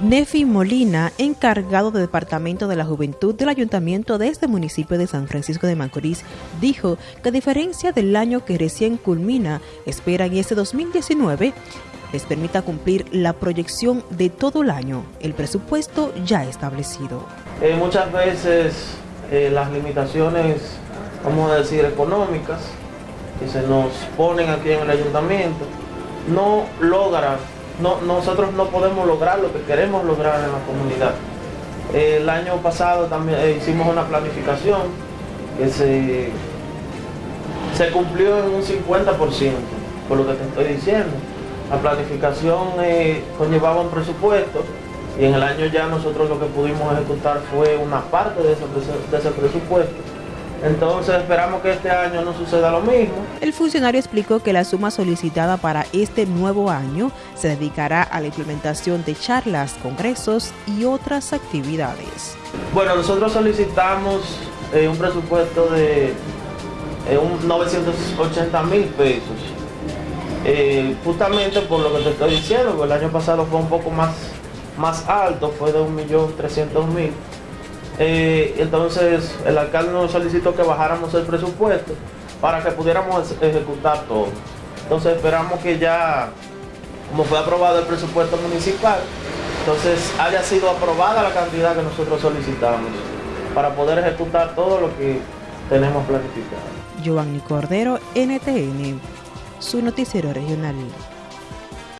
Nefi Molina, encargado del Departamento de la Juventud del Ayuntamiento de este municipio de San Francisco de Macorís, dijo que a diferencia del año que recién culmina, esperan este 2019 les permita cumplir la proyección de todo el año, el presupuesto ya establecido. Eh, muchas veces eh, las limitaciones, vamos a decir, económicas que se nos ponen aquí en el ayuntamiento, no logran no, nosotros no podemos lograr lo que queremos lograr en la comunidad. El año pasado también eh, hicimos una planificación que se, se cumplió en un 50%, por lo que te estoy diciendo. La planificación eh, conllevaba un presupuesto y en el año ya nosotros lo que pudimos ejecutar fue una parte de ese presupuesto entonces esperamos que este año no suceda lo mismo. El funcionario explicó que la suma solicitada para este nuevo año se dedicará a la implementación de charlas, congresos y otras actividades. Bueno, nosotros solicitamos eh, un presupuesto de 980 eh, mil pesos. Eh, justamente por lo que te estoy diciendo, el año pasado fue un poco más, más alto, fue de 1.300.000 eh, entonces el alcalde nos solicitó que bajáramos el presupuesto para que pudiéramos ejecutar todo. Entonces esperamos que ya, como fue aprobado el presupuesto municipal, entonces haya sido aprobada la cantidad que nosotros solicitamos para poder ejecutar todo lo que tenemos planificado. Giovanni Cordero, NTN, su noticiero regional.